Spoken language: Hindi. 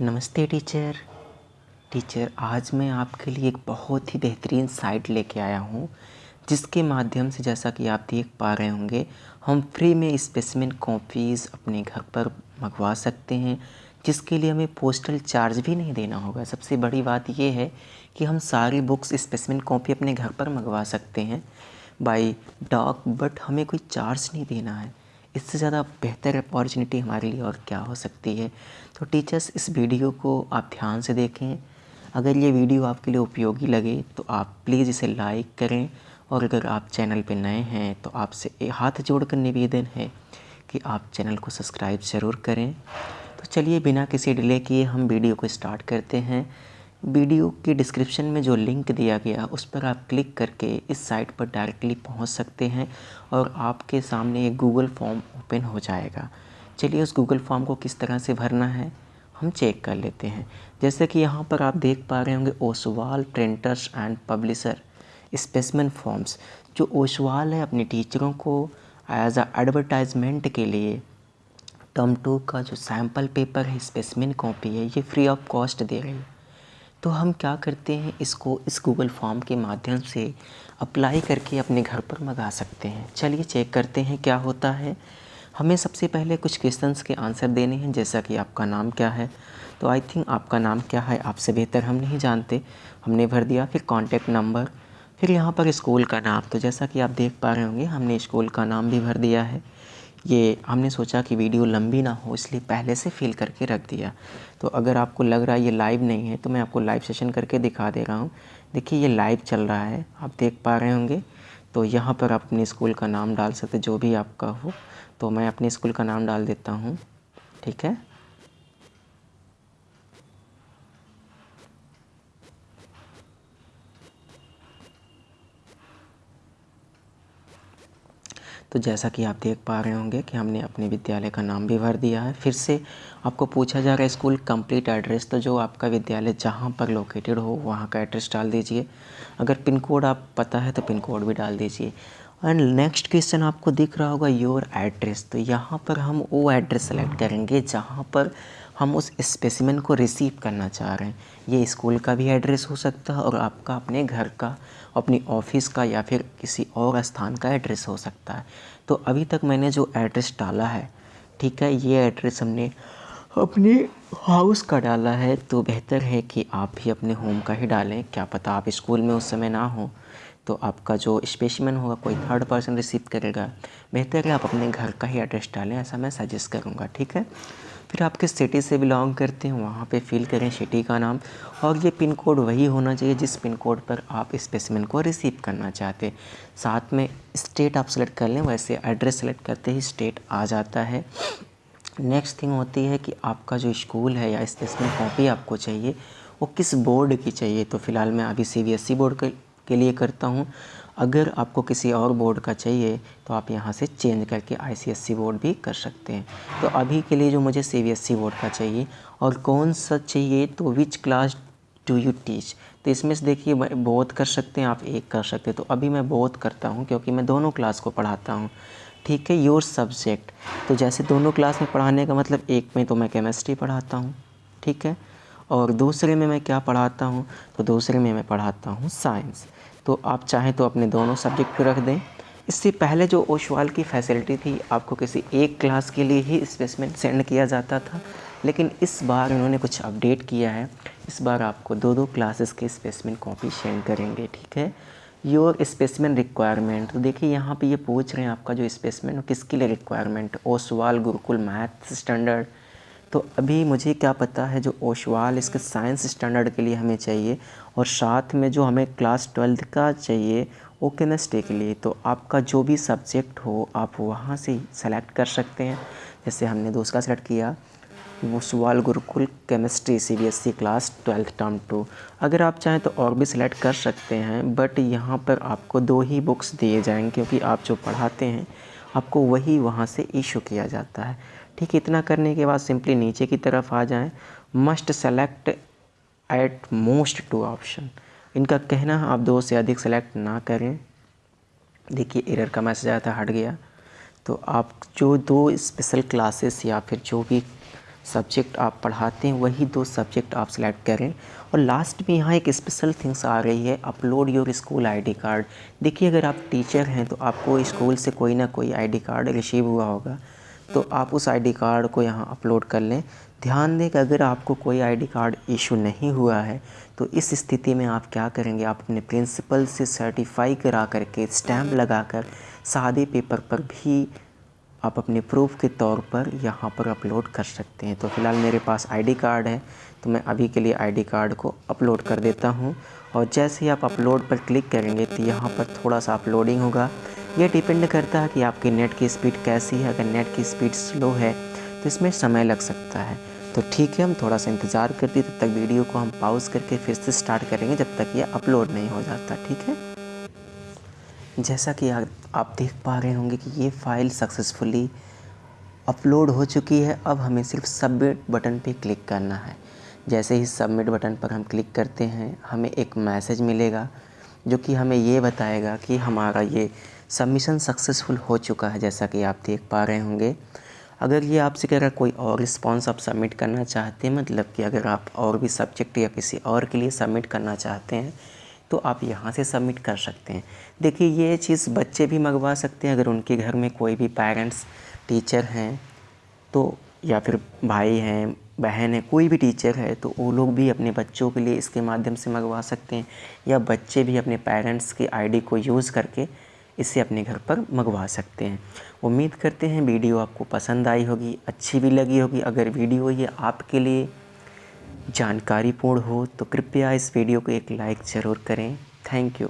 नमस्ते टीचर। टीचर, आज मैं आपके लिए एक बहुत ही बेहतरीन साइट लेके आया हूँ, जिसके माध्यम से जैसा कि आप देख पा रहे होंगे, हम फ्री में स्पेसिमेन कॉपीज़ अपने घर पर मंगवा सकते हैं, जिसके लिए हमें पोस्टल चार्ज भी नहीं देना होगा। सबसे बड़ी बात यह है कि हम सारी बुक्स स्पेसिमेन कॉपी अपने घर पर मंगवा सकते हैं। बाई डॉक, बट हमें कोई चार्ज नहीं देना है। इससे ज़्यादा बेहतर अपॉर्चुनिटी हमारे लिए और क्या हो सकती है? तो टीचर्स, इस वीडियो को आप ध्यान से देखें। अगर ये वीडियो आपके लिए उपयोगी लगे तो आप प्लीज़ इसे लाइक करें। और अगर आप चैनल पर नए हैं तो आपसे हाथ जोड़ कर निवेदन है कि आप चैनल को सब्सक्राइब ज़रूर करें। तो चलिए, बिना किसी डिले किए हम वीडियो को स्टार्ट करते हैं। वीडियो के डिस्क्रिप्शन में जो लिंक दिया गया, उस पर आप क्लिक करके इस साइट पर डायरेक्टली पहुँच सकते हैं और आपके सामने एक गूगल फॉर्म ओपन हो जाएगा। चलिए उस गूगल फॉर्म को किस तरह से भरना है, हम चेक कर लेते हैं। जैसे कि यहाँ पर आप देख पा रहे होंगे Oswaal printers and publisher specimen forms जो ओसवाल है अपने टीचरों को एज आ एडवर्टाइजमेंट के लिए टर्म टू का जो सैंपल पेपर है स्पेसमिन कॉपी है, ये फ्री ऑफ़ कॉस्ट दे रही है। तो हम क्या करते हैं, इसको इस गूगल फॉर्म के माध्यम से अप्लाई करके अपने घर पर मंगा सकते हैं। चलिए चेक करते हैं क्या होता है। हमें सबसे पहले कुछ क्वेश्चंस के आंसर देने हैं, जैसा कि आपका नाम क्या है। तो आई थिंक आपका नाम क्या है, आपसे बेहतर हम नहीं जानते। हमने भर दिया, फिर कॉन्टैक्ट नंबर फिर यहाँ पर स्कूल का नाम। तो जैसा कि आप देख पा रहे होंगे, हमने स्कूल का नाम भी भर दिया है। ये हमने सोचा कि वीडियो लंबी ना हो, इसलिए पहले से फिल करके रख दिया। तो अगर आपको लग रहा है ये लाइव नहीं है तो मैं आपको लाइव सेशन करके दिखा दे रहा हूँ। देखिए, ये लाइव चल रहा है, आप देख पा रहे होंगे। तो यहाँ पर आप अपने स्कूल का नाम डाल सकते जो भी आपका हो। तो मैं अपने स्कूल का नाम डाल देता हूँ, ठीक है? तो जैसा कि आप देख पा रहे होंगे कि हमने अपने विद्यालय का नाम भी भर दिया है। फिर से आपको पूछा जा रहा है स्कूल कंप्लीट एड्रेस तो जो आपका विद्यालय जहाँ पर लोकेटेड हो, वहाँ का एड्रेस डाल दीजिए। अगर पिन कोड आप पता है तो पिन कोड भी डाल दीजिए। एंड नेक्स्ट क्वेश्चन आपको दिख रहा होगा योर एड्रेस तो यहाँ पर हम वो एड्रेस सेलेक्ट करेंगे जहाँ पर हम उस स्पेसिमेन को रिसीव करना चाह रहे हैं। ये स्कूल का भी एड्रेस हो सकता है और आपका अपने घर का, अपनी ऑफ़िस का या फिर किसी और स्थान का एड्रेस हो सकता है। तो अभी तक मैंने जो एड्रेस डाला है, ठीक है, ये एड्रेस हमने अपने हाउस का डाला है। तो बेहतर है कि आप भी अपने होम का ही डालें। क्या पता आप स्कूल में उस समय ना हो तो आपका जो स्पेशमैन होगा, कोई थर्ड पर्सन रिसीव करेगा। बेहतर है आप अपने घर का ही एड्रेस डालें, ऐसा मैं सजेस्ट करूँगा, ठीक है? फिर आप किस सिटी से बिलोंग करते हैं, वहाँ पे फिल करें सिटी का नाम। और ये पिन कोड वही होना चाहिए जिस पिन कोड पर आप स्पेसिमेन को रिसीव करना चाहते हैं। साथ में स्टेट आप सेलेक्ट कर लें, वैसे एड्रेस सेलेक्ट करते ही स्टेट आ जाता है। नेक्स्ट थिंग होती है कि आपका जो स्कूल है या स्पेसिमेन कॉपी आपको चाहिए, वो किस बोर्ड की चाहिए? तो फ़िलहाल मैं अभी सीबीएसई बोर्ड के लिए करता हूँ। अगर आपको किसी और बोर्ड का चाहिए तो आप यहाँ से चेंज करके आईसीएससी बोर्ड भी कर सकते हैं। तो अभी के लिए जो मुझे सी बोर्ड का चाहिए, और कौन सा चाहिए तो which class do you teach तो इसमें से देखिए बहुत कर सकते हैं, आप एक कर सकते हैं। तो अभी मैं बहुत करता हूँ, क्योंकि मैं दोनों क्लास को पढ़ाता हूँ। ठीक है योर सब्जेक्ट तो जैसे दोनों क्लास में पढ़ाने का मतलब एक में तो मैं केमिस्ट्री पढ़ाता हूँ, ठीक है? और दूसरे में मैं क्या पढ़ाता हूँ? तो दूसरे में मैं पढ़ाता हूँ साइंस तो आप चाहें तो अपने दोनों सब्जेक्ट रख दें। इससे पहले जो ओशवाल की फैसिलिटी थी, आपको किसी एक क्लास के लिए ही स्पेसमेन सेंड किया जाता था। लेकिन इस बार उन्होंने कुछ अपडेट किया है। इस बार आपको दो दो क्लासेस के स्पेसमेन कॉपी सेंड करेंगे, ठीक है? योर स्पेसमेन रिक्वायरमेंट तो देखिए यहाँ पे ये पूछ रहे हैं आपका जो स्पेसमेन किसके लिए requirement Oswaal Gurukul math standard तो अभी मुझे क्या पता है जो ओशवाल इसके साइंस स्टैंडर्ड के लिए हमें चाहिए और साथ में जो हमें क्लास ट्वेल्थ का चाहिए, वो केमिस्ट्री के लिए। तो आपका जो भी सब्जेक्ट हो, आप वहाँ से सेलेक्ट कर सकते हैं। जैसे हमने दूसरा सेलेक्ट किया वो सवाल Gurukul chemistry C B S E class twelfth term two अगर आप चाहें तो और भी सिलेक्ट कर सकते हैं बट यहाँ पर आपको दो ही बुक्स दिए जाएँगे, क्योंकि आप जो पढ़ाते हैं, आपको वही वहाँ से इशू किया जाता है। ठीक इतना करने के बाद सिंपली नीचे की तरफ़ आ जाएँ। Must select at most two option इनका कहना, आप दो से अधिक सेलेक्ट ना करें। देखिए एरर का मैसेज आया था, हट गया। तो आप जो दो स्पेशल क्लासेस या फिर जो भी सब्जेक्ट आप पढ़ाते हैं, वही दो सब्जेक्ट आप सेलेक्ट करें। और लास्ट में यहाँ एक स्पेशल थिंग्स आ रही है upload your school ID card देखिए, अगर आप टीचर हैं तो आपको स्कूल से कोई ना कोई आईडी कार्ड रिसीव हुआ होगा। तो आप उस आईडी कार्ड को यहाँ अपलोड कर लें। ध्यान दें कि अगर आपको कोई आईडी कार्ड इशू नहीं हुआ है तो इस स्थिति में आप क्या करेंगे? आप अपने प्रिंसिपल से सर्टिफाई करा करके स्टैम्प लगा कर, सादे पेपर पर भी आप अपने प्रूफ के तौर पर यहाँ पर अपलोड कर सकते हैं। तो फ़िलहाल मेरे पास आईडी कार्ड है तो मैं अभी के लिए आईडी कार्ड को अपलोड कर देता हूँ। और जैसे ही आप अपलोड पर क्लिक करेंगे तो यहाँ पर थोड़ा सा अपलोडिंग होगा। ये डिपेंड करता है कि आपकी नेट की स्पीड कैसी है। अगर नेट की स्पीड स्लो है तो इसमें समय लग सकता है। तो ठीक है, हम थोड़ा सा इंतज़ार करते तब तक वीडियो को हम पॉज करके फिर से स्टार्ट करेंगे जब तक ये अपलोड नहीं हो जाता, ठीक है? जैसा कि आप देख पा रहे होंगे कि ये फ़ाइल सक्सेसफुली अपलोड हो चुकी है। अब हमें सिर्फ़ सबमिट बटन पे क्लिक करना है। जैसे ही सबमिट बटन पर हम क्लिक करते हैं, हमें एक मैसेज मिलेगा, जो कि हमें ये बताएगा कि हमारा ये सबमिशन सक्सेसफुल हो चुका है, जैसा कि आप देख पा रहे होंगे। अगर ये आपसे कह रहा कोई और रिस्पॉन्स आप सबमिट करना चाहते हैं मतलब कि अगर आप और भी सब्जेक्ट या किसी और के लिए सबमिट करना चाहते हैं तो आप यहाँ से सबमिट कर सकते हैं। देखिए, ये चीज़ बच्चे भी मंगवा सकते हैं, अगर उनके घर में कोई भी पेरेंट्स टीचर हैं तो या फिर भाई हैं, बहन है, कोई भी टीचर है तो वो लोग भी अपने बच्चों के लिए इसके माध्यम से मंगवा सकते हैं, या बच्चे भी अपने पेरेंट्स के आईडी को यूज़ करके इसे अपने घर पर मंगवा सकते हैं। उम्मीद करते हैं वीडियो आपको पसंद आई होगी, अच्छी भी लगी होगी। अगर वीडियो ये आपके लिए जानकारीपूर्ण हो तो कृपया इस वीडियो को एक लाइक ज़रूर करें। Thank you.